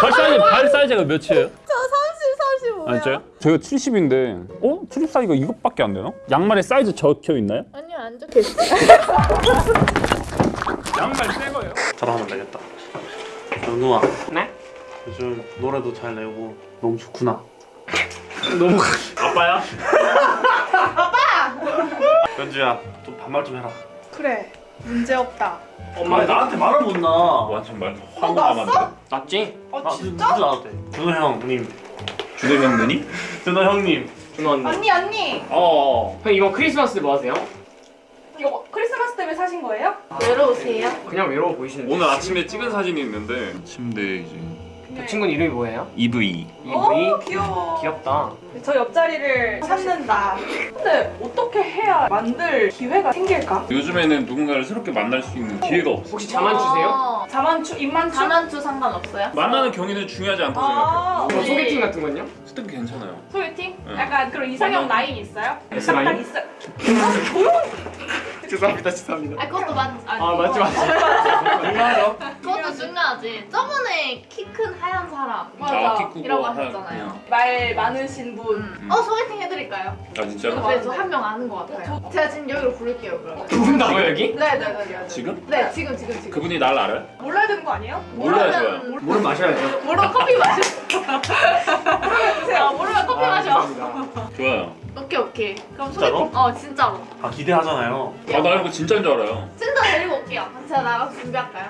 발 사이즈 발 사이즈가 몇이에요? 저 30, 35요. 아 진짜요? 저희가 70인데 어? 출입 사이즈가 이것밖에 안 되나? 양말에 사이즈 적혀 있나요? 아니요, 안 적혀 있어요. 양말 새 거예요. 자랑하면 되겠다. 연우아. 네? 요즘 노래도 잘 내고 너무 좋구나. 너무 아빠야? 연주야, 좀 반말 좀 해라. 그래 문제 없다 엄마 나한테 말을 못 나. 완전 말 화가 남았는데. 낫지? 어 아, 진짜? 누구 나한테? 준호 형님. 주도 형 누님? 준호 형님. 준호 언니 언니 언니 어. 형 이번 크리스마스 때뭐 하세요? 이거 크리스마스 때문에 사신 거예요? 외로우세요? 그냥 외로워 보이시는데 오늘 아침에 찍은 사진이 있는데 침대 이제 그 친구는 이름이 뭐예요? EV 이브이? 오 귀여워 귀엽다 저 옆자리를 찾는다 근데 어떻게 해야 만들 기회가 생길까? 요즘에는 누군가를 새롭게 만날 수 있는 기회가 없어 혹시 자만추세요? 어, 자만추 입만추? 자만추 상관없어요? 만나는 경위는 중요하지 않다고 아 생각해요 저 소개팅 같은 건요? 스탠 괜찮아요 소개팅? 응. 약간 그런 이상형 라인 있어요? S 라인? 딱 있어 죄송합니다 죄송합니다 아 그것도 맞 아니, 아 맞지 맞지 중요하죠 그것도 중요하지. 저번에 키 큰 하얀 사람 맞아. 키 크고 이라고 한- 하셨잖아요. 말 많으신 분 음. 어 소개팅 해드릴까요? 아 진짜로? 네, 저한 명 아는 것 같아요. 제가 지금 여기로 부를게요, 그러면. 부른다고요 여기? 네네네. 네, 지금? 네, 지금 지금 지금. 그분이 날 알아요? 몰라야 되는 거 아니에요? 몰라야 좋아요 모르면 물은 마셔야죠 모르면 커피 마셔. 주세요 아, 모르면 커피 아, 마셔. 죄송합니다. 좋아요 오케이 오케이. 그럼 진짜로? 소개팅. 어 진짜로. 아 기대하잖아요. 아나 이런 거 진짜인 줄 알아요 진짜 데리고 올게요. 제가 나가서 준비할까요?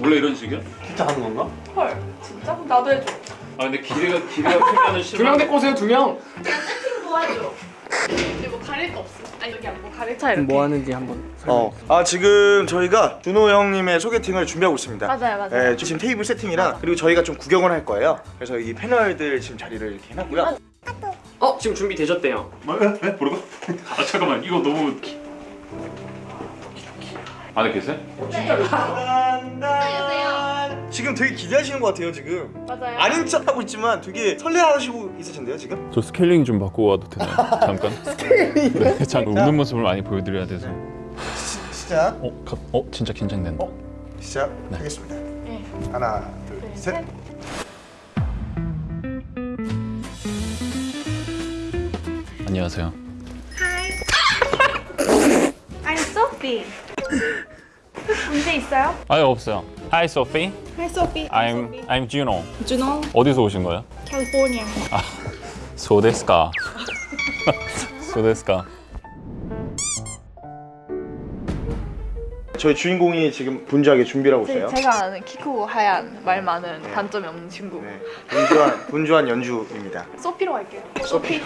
원래 이런 식이야? 진짜 하는 건가? 헐 진짜? 그럼 나도 해줘 아 근데 기대가 기대가 크면은 두명 실망 데리고 오세요 두명 그냥 세팅 도와줘. 근데 뭐 가릴 거 없어. 아니 여기 안뭐 가릴 차 이렇게. 뭐 하는지 한번 어. 아 지금 저희가 준호 형님의 소개팅을 준비하고 있습니다. 맞아요 맞아요. 네, 지금 테이블 세팅이랑 그리고 저희가 좀 구경을 할 거예요. 그래서 이 패널들 지금 자리를 이렇게 해놨고요. 어 지금 준비되셨대요 뭐? 에? 에? 뭐라고? 아 잠깐만 이거 너무 안에 계세요? 안녕하세요. 지금 되게 기대하시는 것 같아요 지금. 맞아요. 아닌 척하고 있지만 되게 설레하시고 있으신데요 지금? 저 스케일링 좀 바꾸고 와도 되나요? 잠깐 네, 잠깐 웃는 모습을 많이 보여드려야 돼서 시작. 어? 가, 어? 진짜 긴장된다 시작하겠습니다. 네. 하나, 둘, 셋. 안녕하세요 I'm Sophie 문제 있어요? 아유 없어요 Hi Sophie Hi Sophie I'm I'm Juno Juno 어디서 오신 거예요? California 소데스까 소데스까 저희 주인공이 지금 분주하게 준비를 하고 있어요. 제가 아는 키 크고 하얀 말 많은 단점이 없는 친구. 네, 분주한 분주한 연주입니다. 소피로 갈게요 소피.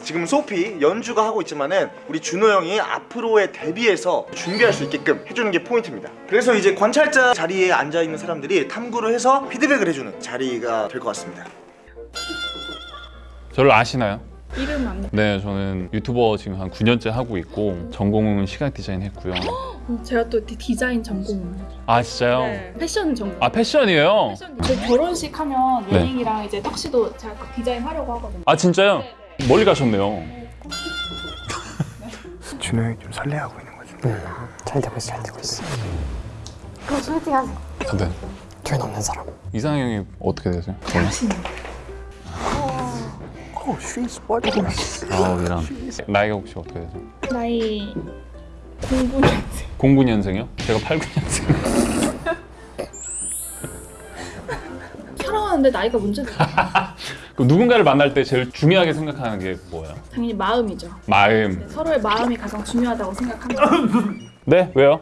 지금 소피 연주가 하고 있지만 은 우리 준호 형이 앞으로의 데뷔에서 준비할 수 있게끔 해주는 게 포인트입니다. 그래서 이제 관찰자 자리에 앉아 있는 사람들이 탐구를 해서 피드백을 해주는 자리가 될 것 같습니다. 저를 아시나요? 이름 안네 저는 유튜버 지금 한 9년째 하고 있고 전공은 시각 디자인 했고요 제가 또 디- 디자인 전공 아 진짜요? 네. 패션 전공 아 패션이에요? 저 결혼식 하면 네. 웨딩이랑 이제 턱시도 제가 그 디자인 하려고 하거든요 아 진짜요? 멀리 가셨네요 준호 형이 좀 설레하고 있는 거죠. 잘 되고 있어 잘 되고 있어 그럼 소개팅 하세요. 네. 뒤에 없는 사람 이상형이 어떻게 되세요? 오 she's what 아 이랑 나이가 혹시 어떻게 되세요? 나이 공부는 09년생이요? 제가 89년생 사랑하는데 나이가 문제죠 그럼 누군가를 만날 때 제일 중요하게 생각하는 게 뭐예요? 당연히 마음이죠 마음 서로의 마음이 가장 중요하다고 생각합니다 네? 왜요?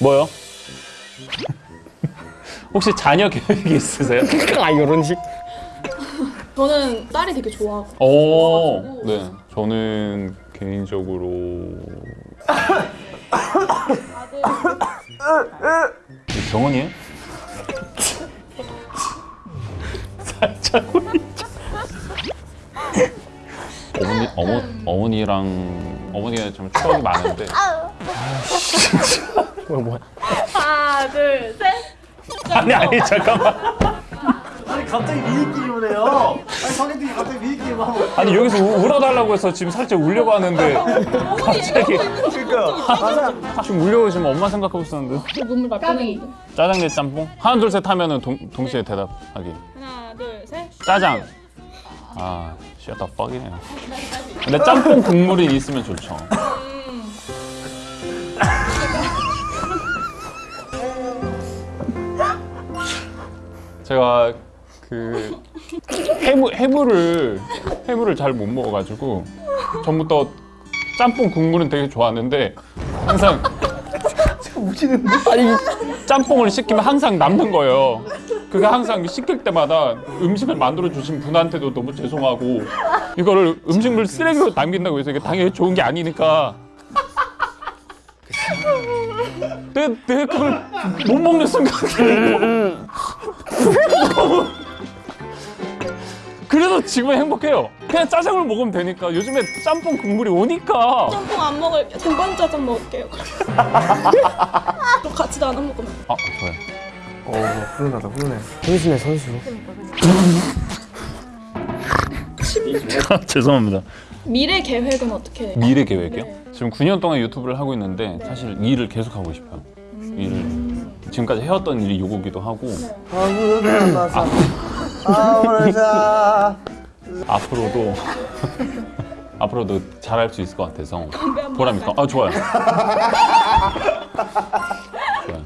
뭐요? 혹시 자녀 계획이 있으세요? 아 이런 식 저는 딸이 되게 좋아하고 오, 네. 저는 개인적으로 이 병원이에요? 살짝 홀리죠. 어머니 어머 어머니랑 어머니가 좀 추억이 많은데 뭐야 뭐야 하나, 둘, 셋. 아니 아니 잠깐만 갑자기 미니게임을 해요. 아니 성현님이 갑자기 미니게임을 하고. 아니 여기서 우- 울어달라고 해서 지금 살짝 울려고 하는데 갑자기 그러니까. 지금 울려고 지금 엄마 생각하고 있었는데. 눈물 날 뻔했는데. 짜장 대 짬뽕? 하나 둘 셋 하면은 동, 동시에 대답하기. 하나, 둘, 셋. 짜장. 아 shut the fuck이네요 근데 짬뽕 국물이 있으면 좋죠. 제가 그 해무 해물을 해물을 잘 못 먹어가지고 전부터 짬뽕 국물은 되게 좋아하는데 항상 아니 짬뽕을 시키면 항상 남는 거예요. 그게 항상 시킬 때마다 음식을 만들어 주신 분한테도 너무 죄송하고 이거를 음식물 쓰레기로 남긴다고 해서 이게 당연히 좋은 게 아니니까 내, 내가 그걸 못 먹는 순간 너무 그래서 지금은 행복해요 그냥 짜장을 먹으면 되니까 요즘에 짬뽕 국물이 오니까 짬뽕 안 먹을 등반 짜장 먹을게요. 또 같이 나눠 먹으면. 아 좋아요 어 훈훈하다 훈훈해. 선수네 선수. 죄송합니다 미래 계획은 어떻게? 미래 계획이요? 지금 9년 동안 유튜브를 하고 있는데 사실 일을 계속 하고 싶어요. 일을 지금까지 해왔던 일이 요거기도 하고 아 앞으로도 앞으로도 잘할 수 있을 것 같아서 보람 있고 아 좋아요. 좋아요.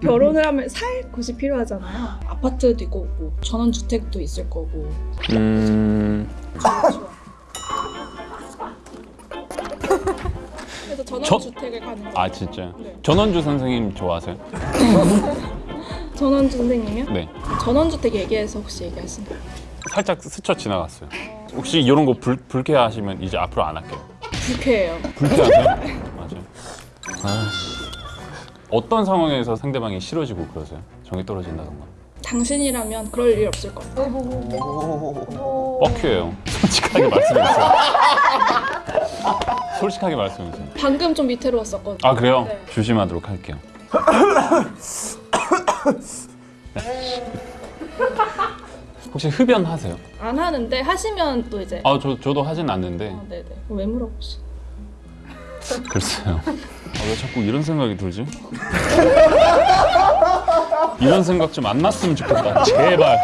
결혼을 하면 살 곳이 필요하잖아요. 아파트도 있고 뭐 전원 주택도 있을 거고. 음 그래서 전원 저- 주택을 가는 거. 아 진짜 네. 전원주 선생님 좋아하세요? 전원 선생님이요? 네. 전원 주택 얘기해서 혹시 얘기하시나요? 살짝 스쳐 지나갔어요. 혹시 이런 거 불, 불쾌하시면 이제 앞으로 안 할게요. 불쾌해요. 불쾌하세요? 맞아요. 아씨. 어떤 상황에서 상대방이 싫어지고 그러세요? 정이 떨어진다던가. 당신이라면 그럴 일 없을 것 같아요. 뻑큐예요. 솔직하게 말씀해주세요. 솔직하게 말씀해주세요. 방금 좀 위태로웠었거든요. 아 그래요? 네. 조심하도록 할게요. 네. 혹시 흡연하세요? 안 하는데 하시면 또 이제 아 저 저도 하진 않는데 어, 네네 왜 물어보시? 글쎄요. 아, 왜 자꾸 이런 생각이 들지? 이런 생각 좀 안 났으면 좋겠다. 제발.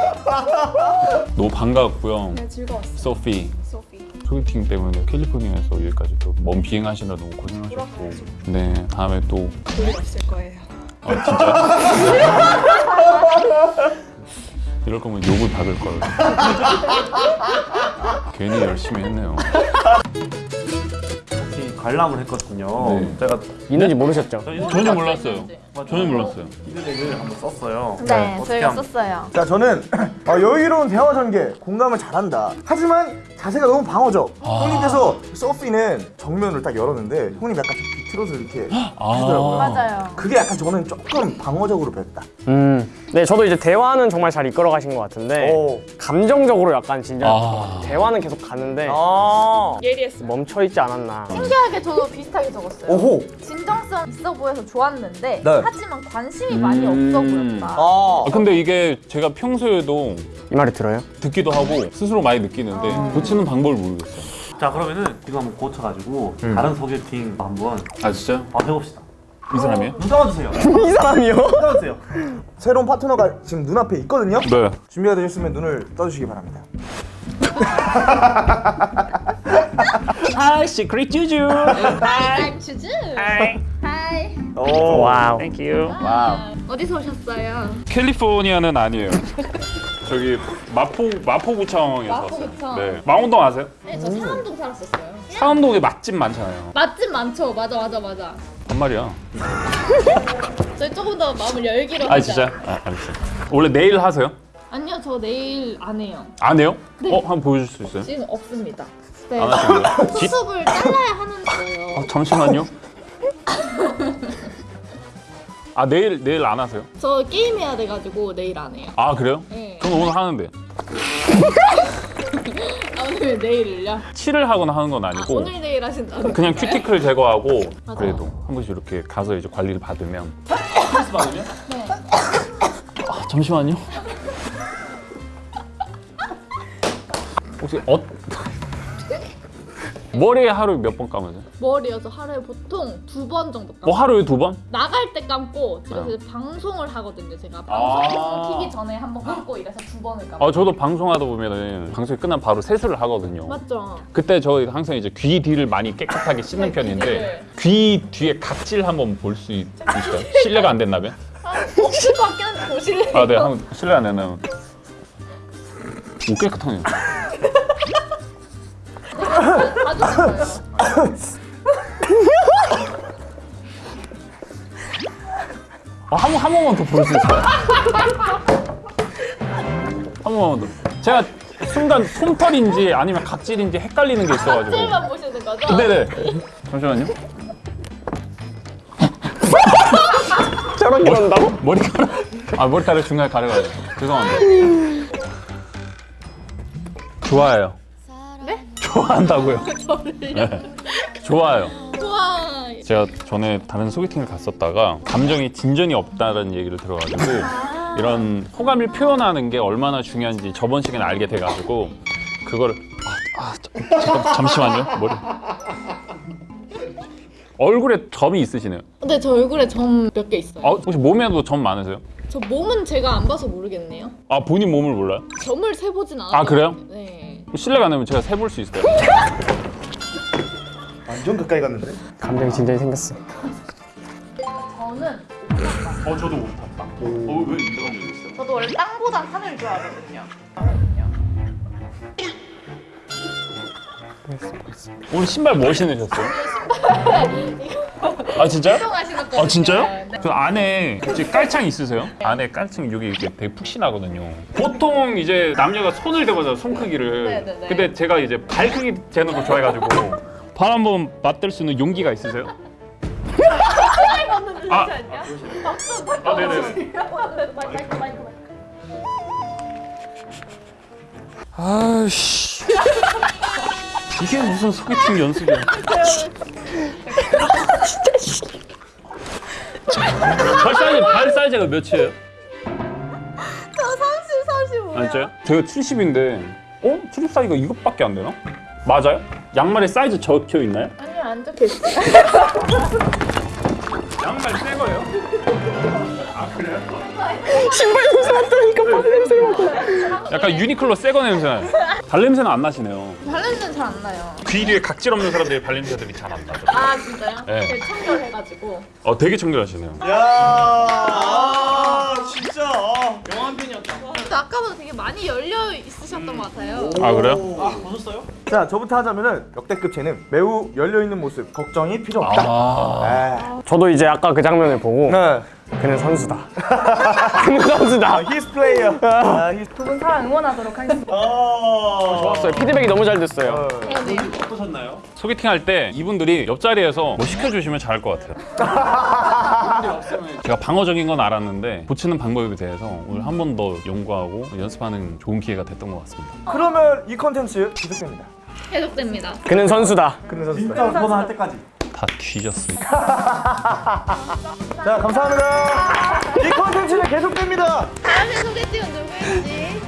너무 반가웠고요. 네 즐거웠어. 소피 소피. 소개팅 때문에 캘리포니아에서 여기까지 또 먼 비행하시느라 너무 고생하셨고 네 다음에 또 볼일 없을 거예요. 아 진짜? 이럴 거면 욕을 받을 걸 괜히 열심히 했네요 같이 관람을 했거든요. 네. 제가 있는지 모르셨죠? 전혀 몰랐어요 전혀 몰랐어요 피드백을 한번 썼어요. 네, 어떻게 저희가 하면- 썼어요. 자 저는 어, 여유로운 대화 전개 공감을 잘한다 하지만 자세가 너무 방어적 아. 형님께서 서피는 정면을 딱 열었는데 형님 약간 비 틀어서 이렇게 아 맞아요. 그게 약간 저는 조금 방어적으로 뵀다 음. 네 저도 이제 대화는 정말 잘 이끌어 가신 것 같은데 오. 감정적으로 약간 진짜 아. 대화는 계속 가는데 아 예리했어. 멈춰 있지 않았나. 신기하게 저도 비슷하게 적었어요. 오호 진정성 있어 보여서 좋았는데 네. 하지만 관심이 많이 음. 없어 보였다. 아 아, 근데 이게 제가 평소에도 이 말이 들어요? 듣기도 하고 스스로 많이 느끼는데 고치는 방법을 모르겠어요 자 그러면은 이거 한번 고쳐가지고 다른 소개팅 한번 아 진짜? 아, 해봅시다. 이 사람이에요? 눈 감아주세요. 이 사람이요? 눈 감아주세요. 새로운 파트너가 지금 눈앞에 있거든요 네 준비가 되셨으면 눈을 떠주시기 바랍니다 아 시크릿 주주 hi, 주주. Hi. Oh wow. Thank you wow 어디서 오셨어요? 캘리포니아는 아니에요 저기 마포 마포구청에서 마포구청. 왔어요 네 망원동 아세요? 네, 저 상암동 살았었어요. 상암동에 맛집 많잖아요 맛집 많죠. 맞아, 맞아, 맞아. 반말이야 저희 조금 더 마음을 열기로 아 하자. 진짜? 아 알겠어요 원래 네일 하세요? 아니요, 저 네일 안 해요. 안 해요? 네. 어? 한번 보여줄 수 있어요? 지금 없습니다. 네. 안? 지- 수습을 잘라야 하는데요. 아, 잠시만요 아 내일 내일 안 하세요? 저 게임 해야 돼가지고 내일 안 해요. 아 그래요? 네. 저는 오늘 하는데 아, 오늘 내일을요? 칠을 하거나 하는 건 아, 아니고 오늘 내일 하신다는 그냥 건가요? 큐티클 제거하고 맞아요. 그래도 한 번씩 이렇게 가서 이제 관리를 받으면 스트레스 받으면? 네. 아, 잠시만요. 혹시 어 머리에 하루 몇 번 감으세요? 머리여서 하루에 보통 두 번 정도 감고 뭐 하루에 두 번? 나갈 때 감고 집에서 네. 방송을 하거든요 제가 아. 방송 키기 전에 한 번 감고 이래서 두 번을 감고 아 저도 방송하다 보면은 방송이 끝나면 바로 세수를 하거든요. 맞죠? 그때 저 항상 이제 귀 뒤를 많이 깨끗하게 씻는 네, 편인데 귀를. 귀 뒤에 각질 한번 볼 수 있어요? 실례가 안 됐나면? 아, 혹시 밖에는 보실래요? 아, 네, 한번 실례 안 됐나면. 오 깨끗하네요. 아, 한, 번- 한 번만 더볼수 있어요? 한 번만 더. 제가 순간 솜털인지 아니면 각질인지 헷갈리는 게 있어가지고. 찔만 보시는 거죠? 네네. 잠시만요. 저렇게 한다고? 머리카락. 아, 머리카락 중간에 가려가지고. 죄송합니다. 좋아해요. 네? 좋아한다고요. 네. 좋아요. 우와 제가 전에 다른 소개팅을 갔었다가 감정이 진전이 없다는 얘기를 들어가지고 이런 호감을 표현하는 게 얼마나 중요한지 저번 시간에 알게 돼가지고 그거를 아, 아 저- 잠깐 잠시만요 머리 얼굴에 점이 있으시네요. 근데 저 얼굴에 점 몇 개 있어요 아, 혹시 몸에도 점 많으세요? 저 몸은 제가 안 봐서 모르겠네요 아 본인 몸을 몰라요? 점을 세보진 않아요 아, 그래요? 네 실례가 안 되면 제가 세볼 수 있을까요? 완전 가까이 갔는데? 감정이 진전이 생겼어. 저는 어 저도 못 탔다. 어왜 이런 적 있어요? 저도 원래 땅보단 산을 좋아하거든요. 오늘 신발 뭐 신으셨어요? 아 진짜요? 아 진짜요? 네. 그 안에 혹시 깔창 있으세요? 안에 깔창 여기 이렇게 되게 푹신하거든요. 보통 이제 남녀가 손을 대보잖아요, 손 크기를. 네네네. 근데 제가 이제 발 크기 재는 걸 좋아해가지고 발 한번 맞댈 수 있는 용기가 있으세요? 아, 아 네네. 마이크 마이크 마이크 아씨. 이게 무슨 소개팅 연습이야? 발 사이즈 발 사이즈가 몇이에요? 저 30, 35요 아, 진짜요? 제가 70인데 어? 70 사이즈가 이것밖에 안 되나? 맞아요? 양말에 사이즈 적혀 있나요? 아니요 안 적혀 있어요 양말 새 거예요? 아? 신발 냄새 맡으니까 발 냄새가 약간 유니클로 새거 냄새 나요. 발 냄새는 안 나시네요. 발냄새는 잘 안 나요 귀 뒤에 각질 없는 사람들이 발 냄새들이 잘 안 나죠. 아 진짜요? 네. 되게 청결해가지고 어 되게 청결하시네요. 야, 아, 진짜. 아. 근데 아까보다 되게 많이 열려 있으셨던 것 같아요 아 그래요? 자, 저부터 하자면은 역대급 재능 매우 열려 있는 모습 걱정이 필요 없다. 아, 저도 이제 아까 그 장면을 보고 네. 그는 선수다. 그는 선수다. He's player. 아, he's. 두분 사랑 응원하도록 하겠습니다. 아, 좋았어요. 피드백이 너무 잘 됐어요. 소개팅 할 때 이분들이 옆자리에서 뭐 시켜주시면 잘할 것 같아요. 제가 방어적인 건 알았는데 고치는 방법에 대해서 오늘 한 번 더 연구하고 연습하는 좋은 기회가 됐던 것 같습니다. 그러면 이 컨텐츠 지속됩니다. 계속됩니다 그는 선수다. 근데 선수. 진짜 응원할 때까지. 다 뒤졌습니다. 자, 감사합니다. 이 컨텐츠는 계속됩니다. 다음에 소개팅은 누구인지